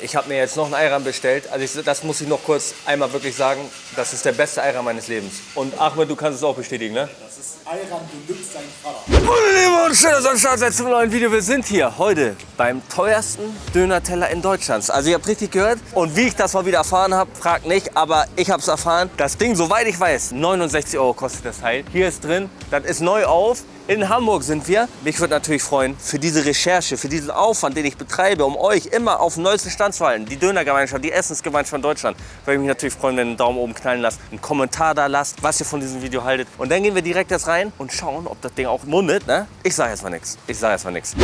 Ich habe mir jetzt noch einen Ayran bestellt. Also ich, das muss ich noch kurz einmal wirklich sagen. Das ist der beste Ayran meines Lebens. Und Ahmed, du kannst es auch bestätigen, ne? Das ist Ayran Deluxe, sein Vater. Meine Lieben und schön, dass ihr am Start seid zum neuen Video. Wir sind hier heute beim teuersten Döner-Teller in Deutschlands. Also ihr habt richtig gehört. Und wie ich das mal wieder erfahren habe, fragt nicht, aber ich habe es erfahren. Das Ding, soweit ich weiß, 69 Euro kostet das Teil. Hier ist drin, das ist neu auf. In Hamburg sind wir. Mich würde natürlich freuen, für diese Recherche, für diesen Aufwand, den ich betreibe, um euch immer auf den neuesten Stand halten, die Dönergemeinschaft, die Essensgemeinschaft Deutschland, würde ich mich natürlich freuen, wenn ihr einen Daumen oben knallen lasst, einen Kommentar da lasst, was ihr von diesem Video haltet. Und dann gehen wir direkt jetzt rein und schauen, ob das Ding auch mundet. Ne? Ich sage jetzt mal nichts. Ich sage jetzt mal nichts.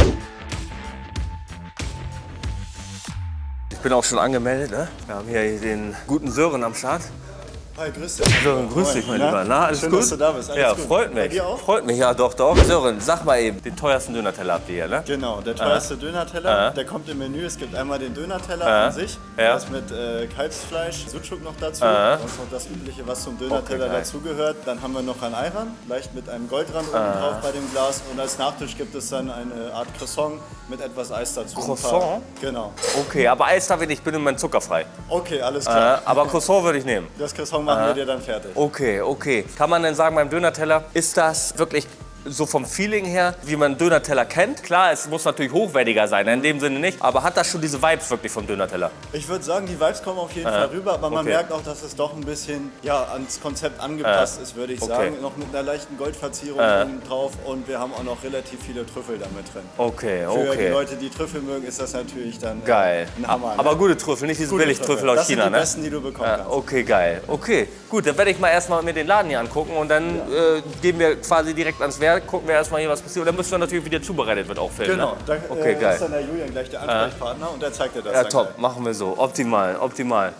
Ich bin auch schon angemeldet. Ne? Wir haben hier den guten Sören am Start. Hi, grüß dich. Sören, grüß dich, mein? Lieber. Na, alles Schön, gut? dass du da bist. Alles ja, gut. freut Bei mich. dir auch? Freut mich, ja, doch, doch. Sören, sag mal eben, den teuersten Dönerteller habt ihr hier, ne? Genau, der teuerste Dönerteller, Ah. der kommt im Menü. Es gibt einmal den Dönerteller Ah. an sich, Ja. das mit äh, Kalbsfleisch, Sucuk noch dazu. Ah. Das ist noch das Übliche, was zum Dönerteller Okay, dazugehört. Dann haben wir noch ein Ayran, leicht mit einem Goldrand oben drauf bei dem Glas. Und als Nachtisch gibt es dann eine Art Croissant mit etwas Eis dazu. Croissant? Genau. Okay, aber Eis darf ich nicht, ich bin immer zuckerfrei. Okay, alles klar. aber Croissant würde ich nehmen. Das Croissant machen wir dir dann fertig. Okay, okay. Kann man denn sagen, beim Dönerteller, ist das wirklich so vom Feeling her, wie man Dönerteller kennt? Klar, es muss natürlich hochwertiger sein, in dem Sinne nicht. Aber hat das schon diese Vibes wirklich vom Dönerteller? Ich würde sagen, die Vibes kommen auf jeden Fall rüber, aber man okay. merkt auch, dass es doch ein bisschen ja, ans Konzept angepasst ist, würde ich okay. sagen. Noch mit einer leichten Goldverzierung oben drauf und wir haben auch noch relativ viele Trüffel damit drin. Okay, Für die okay. Leute, die Trüffel mögen, ist das natürlich dann äh, Geil. ein Hammer. ne? Aber gute Trüffel, nicht diese Billigtrüffel aus das China, sind die ne? besten, die du bekommen Ja, kannst. okay, geil. Okay, gut, dann werde ich mal erstmal mir den Laden hier angucken und dann äh, gehen wir quasi direkt ans Werk, gucken wir erstmal hier, was passiert. Und dann müssen wir natürlich, wie der zubereitet wird, auch filmen. Genau, Ne? da Okay, äh, geil. ist dann der Julian gleich der Ansprechpartner und der zeigt dir das Ja, top, gleich. machen wir so. Optimal, optimal.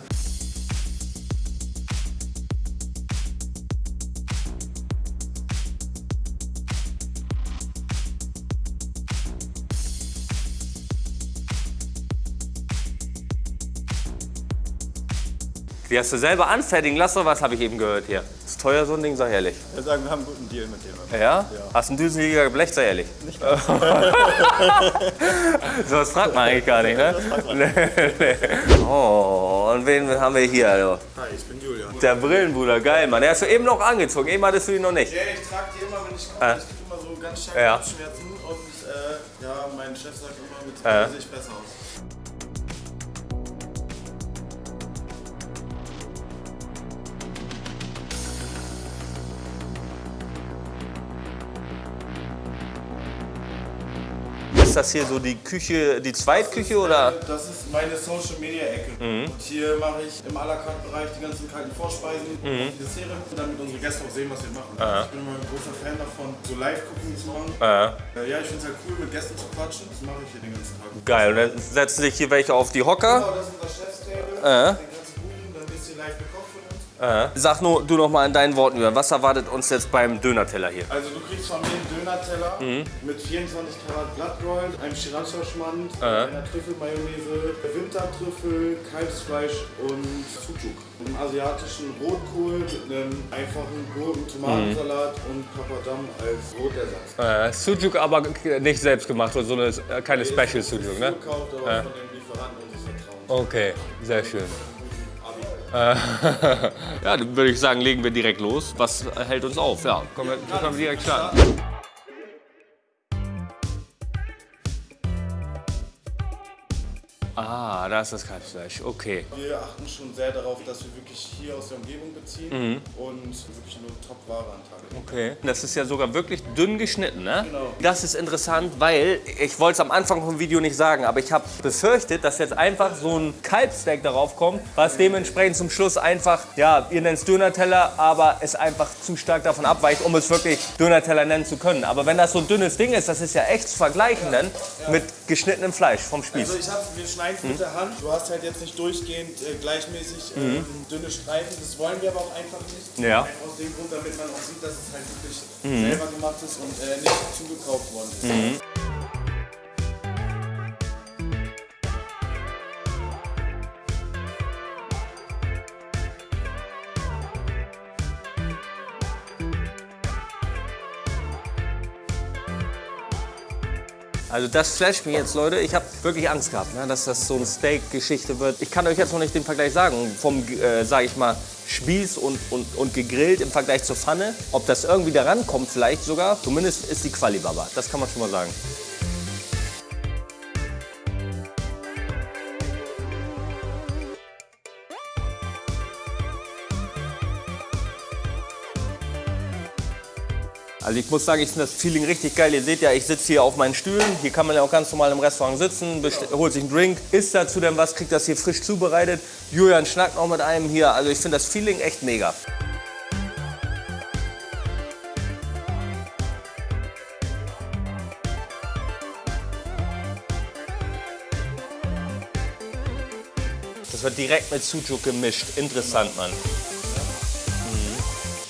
Die hast du selber anfertigen lassen was habe ich eben gehört hier? Ist teuer so ein Ding, sag ehrlich. Wir sagen, wir haben einen guten Deal mit dem. Ja? Hast du einen Düsenjäger geblecht, sei ehrlich? Nicht so was fragt man eigentlich gar nicht, ne? Nee, nee. Oh, und wen haben wir hier? Also? Hi, ich bin Julian. Der Brillenbruder, geil, Mann. Der hast du eben noch angezogen, eben hattest du ihn noch nicht. Ja, ich trage die immer, wenn ich komme. Äh. Ich kriege immer so ganz starke Ja. Kopfschmerzen und äh, ja, mein Chef sagt immer, mit äh. sehe ich besser aus. Ist das hier so die Küche, die Zweitküche oder? Äh, Das ist meine Social Media Ecke. Mhm. Und hier mache ich im à la carte Bereich die ganzen kalten Vorspeisen, Mhm. die Dessert, damit unsere Gäste auch sehen, was wir machen. Ich bin immer ein großer Fan davon, so Live-Cooking zu machen. Äh, Äh, ja, ich finde es halt cool, mit Gästen zu quatschen. Das mache ich hier den ganzen Tag. geil. Und dann setzen sich hier welche auf die Hocker. Genau, das ist unser Chefstable. Äh. Den ganzen Kuchen, dann wisst ihr live gekocht uns. Äh. Sag nur du noch mal in deinen Worten über, was erwartet uns jetzt beim Dönerteller hier? Also du kriegst von mir einen Döner-Teller Mhm. mit 24 Karat Blattgold, einem Sriracha-Schmand, Äh. einer Trüffelmayonnaise, Wintertrüffel, Kalbsfleisch und Sucuk. Einen asiatischen Rotkohl mit einem einfachen Gurken-Tomatensalat Mhm. und Papadam als Brotersatz. Äh, Sujuk aber nicht selbst gemacht, oder so eine, äh, keine Special Sujuk, ne? Gekauft, aber von dem Lieferanten unseres Vertrauens. Okay, sehr schön. Abi. Ja, dann würde ich sagen, legen wir direkt los. Was hält uns auf? Ja, können wir, können wir direkt starten. Ah, da ist das Kalbsfleisch. Okay. Wir achten schon sehr darauf, dass wir wirklich hier aus der Umgebung beziehen Mhm. und wirklich nur Top-Ware an Tag legen. Okay. Das ist ja sogar wirklich dünn geschnitten, ne? Genau. Das ist interessant, weil ich wollte es am Anfang vom Video nicht sagen, aber ich habe befürchtet, dass jetzt einfach so ein Kalbssteak darauf kommt, was dementsprechend zum Schluss einfach, ja, ihr nennt es Dönerteller, aber es einfach zu stark davon abweicht, um es wirklich Dönerteller nennen zu können. Aber wenn das so ein dünnes Ding ist, das ist ja echt zu vergleichen dann mit geschnittenem Fleisch vom Spieß. Also ich hab, wir schneiden es mit der Hand. Du hast halt jetzt nicht durchgehend äh, gleichmäßig ähm, dünne Streifen. Das wollen wir aber auch einfach nicht. Ja. Aus dem Grund, damit man auch sieht, dass es halt wirklich selber gemacht ist und äh, nicht zugekauft worden ist. Also das flasht mich jetzt, Leute. Ich habe wirklich Angst gehabt, ne, dass das so eine Steak-Geschichte wird. Ich kann euch jetzt noch nicht den Vergleich sagen, vom, äh, sage ich mal, Spieß und, und, und gegrillt im Vergleich zur Pfanne. Ob das irgendwie da rankommt vielleicht sogar, zumindest ist die Quali Baba. Das kann man schon mal sagen. Also ich muss sagen, ich finde das Feeling richtig geil. Ihr seht ja, ich sitze hier auf meinen Stühlen. Hier kann man ja auch ganz normal im Restaurant sitzen, holt sich einen Drink, isst dazu dann was, kriegt das hier frisch zubereitet. Julian schnackt noch mit einem hier. Also ich finde das Feeling echt mega. Das wird direkt mit Sujuk gemischt. Interessant, Mann.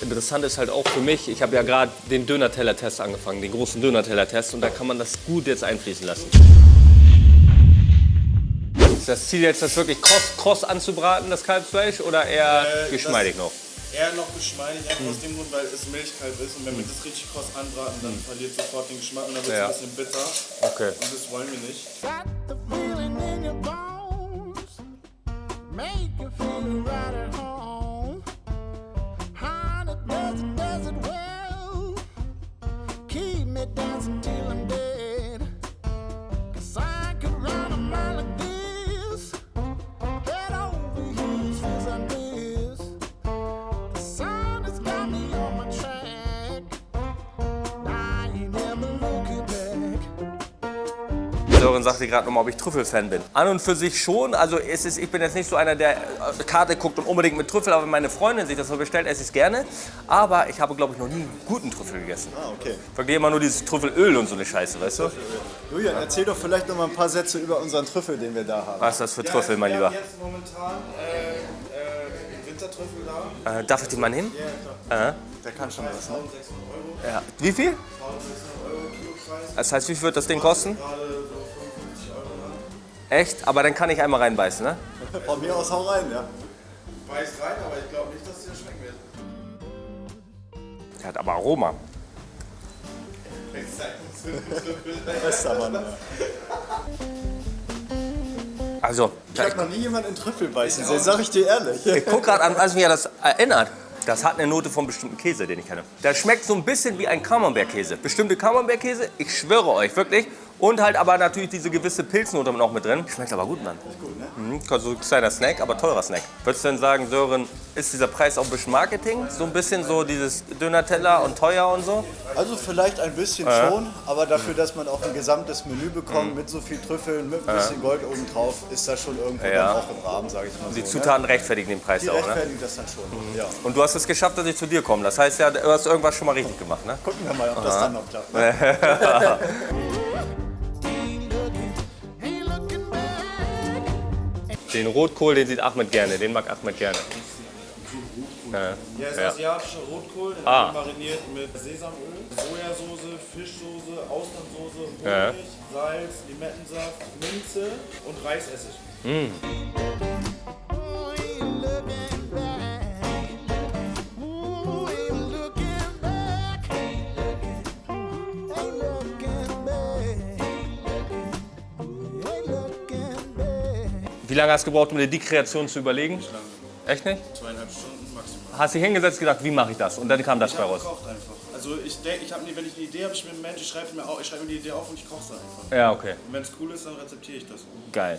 Interessant ist halt auch für mich, ich habe ja gerade den Döner-Teller-Test angefangen, den großen Döner-Teller-Test und da kann man das gut jetzt einfließen lassen. Ist das Ziel jetzt, das wirklich kross, kross anzubraten, das Kalbsfleisch, oder eher Äh, geschmeidig noch? Eher noch geschmeidig, einfach aus dem Grund, weil es Milchkalb ist. Und wenn wir das richtig kross anbraten, dann verliert sofort den Geschmack und dann wird es Ja. ein bisschen bitter. Okay. Und das wollen wir nicht. Got the feeling in your bones. Make you feel right at home. Sören sagte gerade nochmal, ob ich Trüffelfan bin. An und für sich schon. Also es ist, ich bin jetzt nicht so einer, der äh, Karte guckt und unbedingt mit Trüffel, aber wenn meine Freundin sich das so bestellt, esse ich es gerne. Aber ich habe, glaube ich, noch nie einen guten Trüffel gegessen. Ah, okay. Wirklich immer nur dieses Trüffelöl und so eine Scheiße, weißt du? Julian, erzähl doch vielleicht noch mal ein paar Sätze über unseren Trüffel, den wir da haben. Was ist das für Trüffel, mein wir Lieber? haben jetzt momentan äh, äh, Wintertrüffel da. Äh, darf ich den mal nehmen? Der kann schon was, ne? Ja. Wie viel? Das heißt, wie viel wird das Ding kosten? Echt? Aber dann kann ich einmal reinbeißen, ne? Von mir aus hau rein, ja. Beiß rein, aber ich glaube nicht, dass es dir schmecken wird. Der hat aber Aroma. Bester Mann. Ja. Also, Ich habe noch nie jemanden in Trüffel beißen sehen, sag ich dir ehrlich. ich guck gerade an, was mich ja das erinnert. Das hat eine Note von bestimmten Käse, den ich kenne. Das schmeckt so ein bisschen wie ein Camembert-Käse. Bestimmte Camembert-Käse, ich schwöre euch, wirklich. Und halt aber natürlich diese gewisse Pilznote noch mit drin. Schmeckt aber gut, Mann. Gut, ne? Mhm, so ein kleiner Snack, aber teurer Snack. Würdest du denn sagen, Sören, ist dieser Preis auch ein bisschen Marketing? So ein bisschen so dieses Döner-Teller und teuer und so? Also vielleicht ein bisschen schon, aber dafür, dass man auch ein gesamtes Menü bekommt mit so viel Trüffeln, mit ein bisschen Gold oben drauf, ist das schon irgendwo Ja. dann auch im Rahmen, sage ich mal Die so. Zutaten rechtfertigen den Preis Ne? Die auch, ne? rechtfertigen das dann schon. Ja. Und du hast es geschafft, dass ich zu dir komme. Das heißt ja, du hast irgendwas schon mal richtig gemacht, ne? Gucken wir mal, ob das dann noch klappt. Ne? Den Rotkohl, den sieht Ahmed gerne. Den mag Ahmed gerne. Ja. Ist Ja. asiatischer Rotkohl, den Ah. mariniert mit Sesamöl, Sojasauce, Fischsoße, Austernsoße, Honig, Ja. Salz, Limettensaft, Minze und Reisessig. Oh, lange hast du gebraucht, um dir die Kreation zu überlegen? Echt nicht? Zweieinhalb Stunden maximal. Hast dich hingesetzt und gedacht, wie mache ich das? Und dann kam das bei raus. Kocht einfach. Also ich denke, ich wenn ich eine Idee habe, ich Mensch, ich schreibe mir, auf- ich schreibe mir die Idee auf und ich koche es einfach. Ja, okay. Und wenn es cool ist, dann rezeptiere ich das. Geil.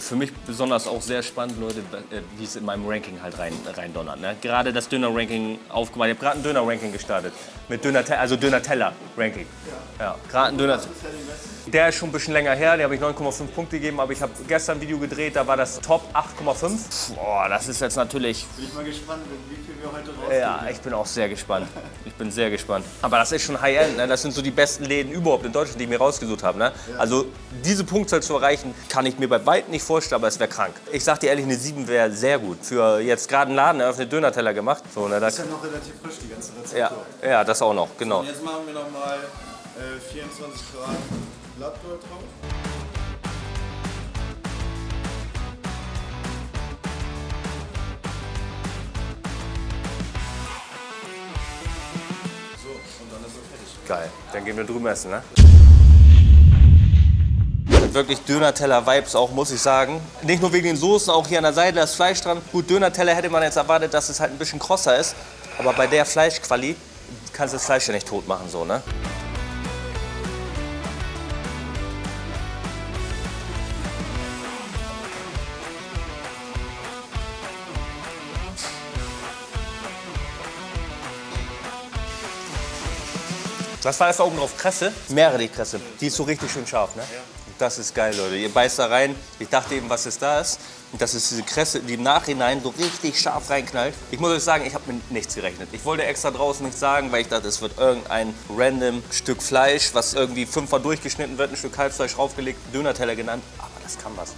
Für mich besonders auch sehr spannend, Leute, äh, wie es in meinem Ranking halt rein, rein donnert. Ne? Gerade das Döner-Ranking aufgemacht. Ich habe gerade ein Döner-Ranking gestartet. Mit Döner, also Döner-Teller-Ranking. Ja, gerade ein Döner. Der ist schon ein bisschen länger her, der habe ich 9,5 Punkte gegeben, aber ich habe gestern ein Video gedreht, da war das Top 8,5. Boah, das ist jetzt natürlich Bin ich mal gespannt, wie viel wir heute rausgehen. ja, ich bin auch sehr gespannt. Ich bin sehr gespannt. Aber das ist schon High-End. Ne? Das sind so die besten Läden überhaupt in Deutschland, die ich mir rausgesucht habe. Ne? Also diese Punktzahl zu erreichen, kann ich mir bei weitem nicht vorstellen, aber es wäre krank. Ich sag dir ehrlich, eine 7 wäre sehr gut. Für jetzt gerade einen Laden eröffnet, Döner-Teller gemacht. So, ne, das, Ist ja noch relativ frisch, die ganze Rezeptur. ja, ja, das auch noch, genau. Und jetzt machen wir nochmal äh, 24 Grad Blattgold drauf. Geil. Dann gehen wir drüben essen, ne? Wirklich Döner-Teller-Vibes auch, muss ich sagen. Nicht nur wegen den Soßen, auch hier an der Seite das Fleisch dran. Gut, Döner-Teller hätte man jetzt erwartet, dass es halt ein bisschen krosser ist. Aber bei der Fleischquali kannst du das Fleisch ja nicht tot machen, so, ne? Was war das da oben drauf? Kresse? Meerrettich-Kresse. Die ist so richtig schön scharf, ne? Das ist geil, Leute. Ihr beißt da rein. Ich dachte eben, was ist das? Und das ist diese Kresse, die im Nachhinein so richtig scharf reinknallt. Ich muss euch sagen, ich habe mit nichts gerechnet. Ich wollte extra draußen nichts sagen, weil ich dachte, es wird irgendein random Stück Fleisch, was irgendwie fünfmal durchgeschnitten wird, ein Stück Kalbsfleisch draufgelegt, Dönerteller genannt. Aber das kann was.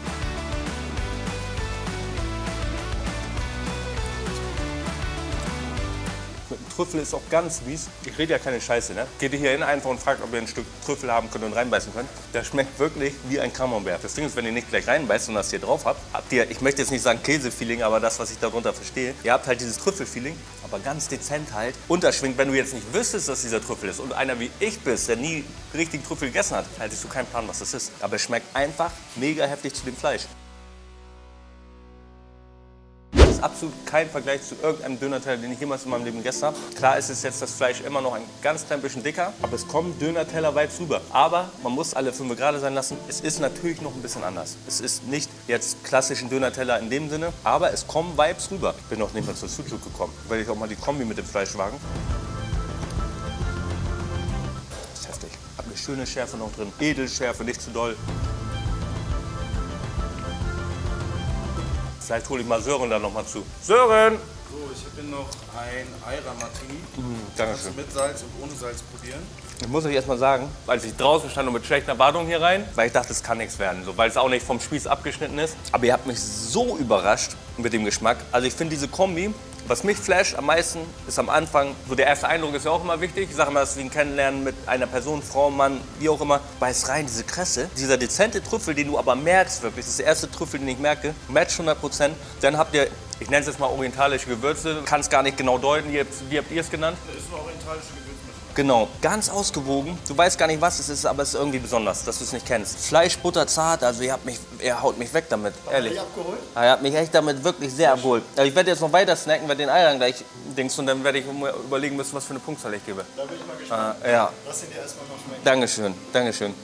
Trüffel ist auch ganz mies. Ich rede ja keine Scheiße, ne? Geht ihr hier hin einfach und fragt, ob ihr ein Stück Trüffel haben könnt und reinbeißen könnt. Das schmeckt wirklich wie ein Camembert. Das Ding ist, wenn ihr nicht gleich reinbeißt und das hier drauf habt, habt ihr, ich möchte jetzt nicht sagen Käse-Feeling, aber das, was ich darunter verstehe, ihr habt halt dieses Trüffel-Feeling, aber ganz dezent halt unterschwingt. Wenn du jetzt nicht wüsstest, dass dieser Trüffel ist und einer wie ich bist, der nie richtig Trüffel gegessen hat, hättest du keinen Plan, was das ist. Aber es schmeckt einfach mega heftig zu dem Fleisch. Absolut kein Vergleich zu irgendeinem Dönerteller, den ich jemals in meinem Leben gegessen habe. Klar ist es jetzt das Fleisch immer noch ein ganz klein bisschen dicker, aber es kommen Dönerteller-Vibes rüber. Aber man muss alle fünf gerade sein lassen. Es ist natürlich noch ein bisschen anders. Es ist nicht jetzt klassischen Dönerteller in dem Sinne, aber es kommen Vibes rüber. Ich bin noch nicht mal zur Sucuk gekommen, weil ich auch mal die Kombi mit dem Fleisch wagen. Das ist heftig. Hab eine schöne Schärfe noch drin. Edelschärfe, nicht zu doll. Vielleicht hole ich mal Sören dann noch mal zu. Sören! So, ich habe hier noch ein Eira Martini. Kannst Mm, Dankeschön. du mit Salz und ohne Salz probieren? Ich muss euch erst mal sagen, als ich draußen stand und mit schlechten Erwartungen hier rein, weil ich dachte, es kann nichts werden, so, weil es auch nicht vom Spieß abgeschnitten ist. Aber ihr habt mich so überrascht mit dem Geschmack. Also ich finde diese Kombi, was mich flasht am meisten, ist am Anfang, so der erste Eindruck ist ja auch immer wichtig. Ich sage immer, das ist wie ein Kennenlernen mit einer Person, Frau, Mann, wie auch immer. Beiß rein, diese Kresse, dieser dezente Trüffel, den du aber merkst wirklich, das ist der erste Trüffel, den ich merke, Match 100 Prozent. Dann habt ihr, ich nenne es jetzt mal orientalische Gewürze, kann es gar nicht genau deuten, wie habt, ihr es genannt? Das ist eine orientalische Gewürzmischung. Genau, ganz ausgewogen. Du weißt gar nicht, was es ist, aber es ist irgendwie besonders, dass du es nicht kennst. Fleisch, Butter, zart, also ihr, habt mich, ihr haut mich weg damit, ehrlich. abgeholt? Ah, Ihr habt mich echt damit wirklich sehr abgeholt. Also ich werde jetzt noch weiter snacken, werde den Eiern gleich dings und dann werde ich überlegen müssen, was für eine Punktzahl ich gebe. Da bin ich mal gespannt. Ah, ja, Lass ihn dir erstmal noch schmecken. Dankeschön, Dankeschön.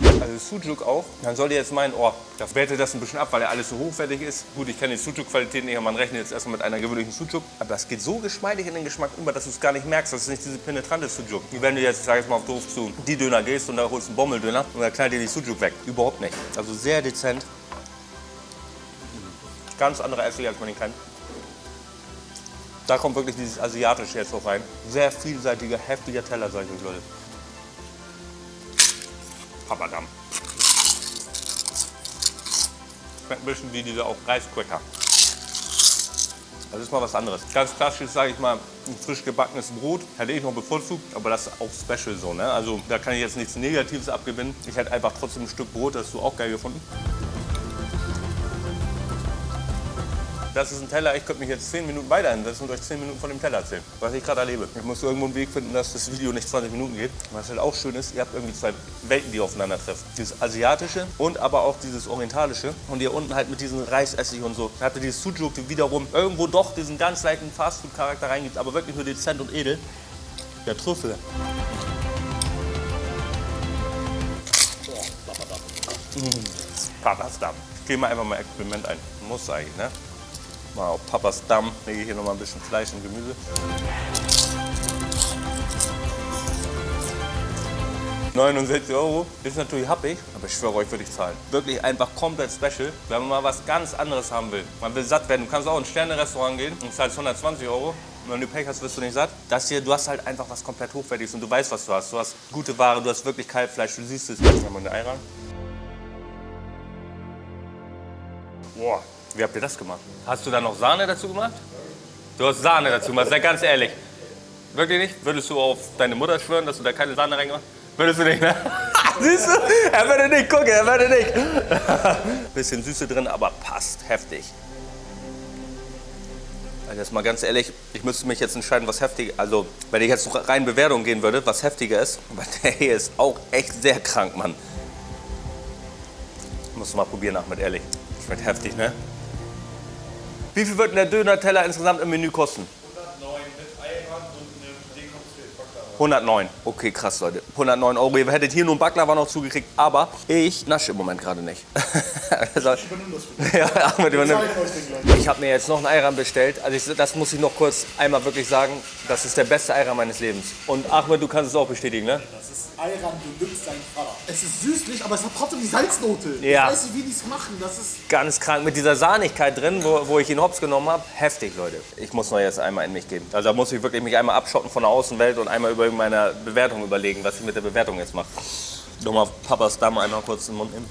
Also Sujuk auch, dann sollt ihr jetzt meinen, oh, das wertet das ein bisschen ab, weil er alles so hochwertig ist. Gut, ich kenne die Sujuk-Qualität nicht, aber man rechnet jetzt erstmal mit einer gewöhnlichen Sujuk. Aber das geht so geschmeidig in den Geschmack über, dass du es gar nicht merkst. Das ist nicht diese penetrante Sujuk. Wie wenn du jetzt, ich sag jetzt mal auf doof zu die Döner gehst und da holst einen Bommeldöner und dann knallt dir die Sujuk weg. Überhaupt nicht. Also sehr dezent. Ganz andere Essig, als man ihn kennt. Da kommt wirklich dieses Asiatische jetzt auch rein. Sehr vielseitiger, heftiger Teller, sag ich euch, Leute. Papadam. Schmeckt ein bisschen wie diese auch Reiscracker. Das ist mal was anderes. Ganz klassisch, sage ich mal, ein frisch gebackenes Brot hätte ich noch bevorzugt, aber das ist auch special so. Ne? Also da kann ich jetzt nichts Negatives abgewinnen. Ich hätte einfach trotzdem ein Stück Brot, das hast du auch geil gefunden. Das ist ein Teller, ich könnte mich jetzt 10 Minuten weiter hinsetzen und euch 10 Minuten von dem Teller erzählen, was ich gerade erlebe. Ich muss irgendwo einen Weg finden, dass das Video nicht 20 Minuten geht. Was halt auch schön ist, ihr habt irgendwie zwei Welten, die aufeinandertreffen. Dieses asiatische und aber auch dieses orientalische. Und ihr unten halt mit diesem Reisessig und so. Da habt ihr dieses Sujuk, die wiederum irgendwo doch diesen ganz leichten Fastfood-Charakter reingibt, aber wirklich nur dezent und edel. Der Trüffel. Papas Damm. Ich gehe mal einfach mal Experiment ein. Muss eigentlich, ne? Mal auf Papas Damm. Lege hier noch mal ein bisschen Fleisch und Gemüse. ...69 Euro ist natürlich happig, aber ich schwöre euch, würde ich zahlen. Wirklich einfach komplett special, wenn man mal was ganz anderes haben will. Man will satt werden. Du kannst auch in ein Sterne-Restaurant gehen und zahlst 120 Euro. Wenn du Pech hast, wirst du nicht satt. Das hier, du hast halt einfach was komplett Hochwertiges und du weißt, was du hast. Du hast gute Ware, du hast wirklich Kalbfleisch, du siehst es. Jetzt haben wir eine Ei ran. Boah, wie habt ihr das gemacht? Hast du da noch Sahne dazu gemacht? Du hast Sahne dazu gemacht, sei ganz ehrlich. Wirklich nicht? Würdest du auf deine Mutter schwören, dass du da keine Sahne reingemacht hast? Würdest du nicht, ne? Siehst du? Er würde nicht gucken, er würde nicht. Bisschen Süße drin, aber passt heftig. Also jetzt mal ganz ehrlich, ich müsste mich jetzt entscheiden, was heftig, also wenn ich jetzt noch rein Bewertung gehen würde, was heftiger ist. Aber der hier ist auch echt sehr krank, Mann. Musst du mal probieren, Ahmed, ehrlich. Schmeckt heftig, ne? Wie viel wird der Döner-Teller insgesamt im Menü kosten? 109. Okay, krass, Leute. 109 Euro. Ihr hättet hier nur einen Baklava noch zugekriegt, aber ich nasche im Moment gerade nicht. also, ja, Ahmed übernimmt. Ich habe mir jetzt noch einen Ayran bestellt. Also ich, das muss ich noch kurz einmal wirklich sagen. Das ist der beste Ayran meines Lebens. Und Ahmed, du kannst es auch bestätigen, ne? Das ist Ayran Deluxe sein Vater. Es ist süßlich, aber es hat trotzdem die Salznote. Ja. Ich weiß nicht, wie die es machen. Das ist Ganz krank. Mit dieser Sahnigkeit drin, wo, wo ich ihn hops genommen habe. Heftig, Leute. Ich muss noch jetzt einmal in mich geben. Also da muss ich wirklich mich einmal abschotten von der Außenwelt und einmal über meine Bewertung überlegen, was ich mit der Bewertung jetzt mache. Nochmal Papas Dame einmal kurz in den Mund nehmen.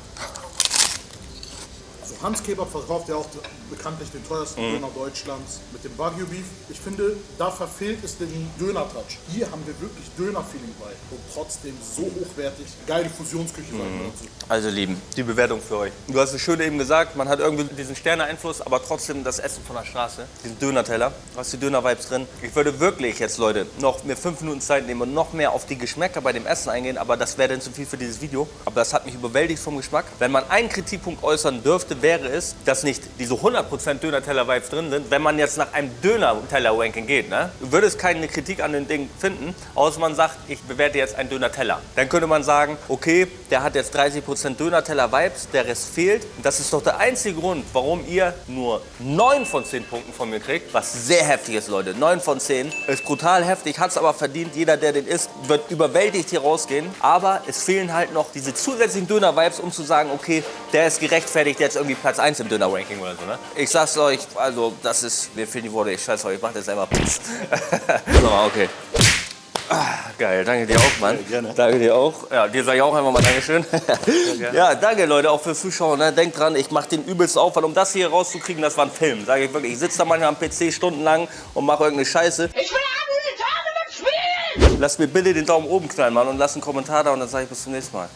Also Hans Kebab verkauft ja auch bekanntlich den teuersten Mhm. Döner Deutschlands mit dem Wagyu Beef. Ich finde, da verfehlt es den Döner-Touch. Hier haben wir wirklich Döner-Feeling bei und trotzdem so hochwertig. Geile Fusionsküche Mhm. Also Lieben, die Bewertung für euch. Du hast es schön eben gesagt, man hat irgendwie diesen Sterne-Einfluss, aber trotzdem das Essen von der Straße. Diesen Döner-Teller, du hast die Döner-Vibes drin. Ich würde wirklich jetzt, Leute, noch mir fünf Minuten Zeit nehmen und noch mehr auf die Geschmäcker bei dem Essen eingehen, aber das wäre dann zu viel für dieses Video. Aber das hat mich überwältigt vom Geschmack. Wenn man einen Kritikpunkt äußern dürfte, wäre es, dass nicht diese 100% Döner-Teller-Vibes drin sind, wenn man jetzt nach einem Döner-Teller-Ranking geht. Ne? Du würdest keine Kritik an den Ding finden, außer man sagt, ich bewerte jetzt einen Döner-Teller. Dann könnte man sagen, okay, der hat jetzt 30% Döner-Teller-Vibes, der Rest fehlt. Das ist doch der einzige Grund, warum ihr nur 9 von 10 Punkten von mir kriegt, was sehr heftig ist, Leute. 9 von 10 ist brutal heftig, hat es aber verdient. Jeder, der den isst, wird überwältigt hier rausgehen. Aber es fehlen halt noch diese zusätzlichen Döner-Vibes, um zu sagen, okay, der ist gerechtfertigt jetzt irgendwie Platz 1 im Döner-Ranking oder so. Ne? Ich sag's euch, also das ist, mir fehlen die Worte, ich scheiß euch, ich mach das einfach. so, okay. Ah, geil, danke dir auch, Mann. gerne. Danke dir auch. Ja, dir sage ich auch einfach mal Dankeschön. ja, danke Leute, auch fürs Zuschauen. Ne? Denkt dran, ich mache den übelsten Aufwand, um das hier rauszukriegen, das war ein Film. Sage ich wirklich. Ich sitze da manchmal am PC stundenlang und mache irgendeine Scheiße. Ich will alle Tage mit Spielen! Lasst mir bitte den Daumen oben knallen, Mann, und lasst einen Kommentar da und dann sage ich bis zum nächsten Mal.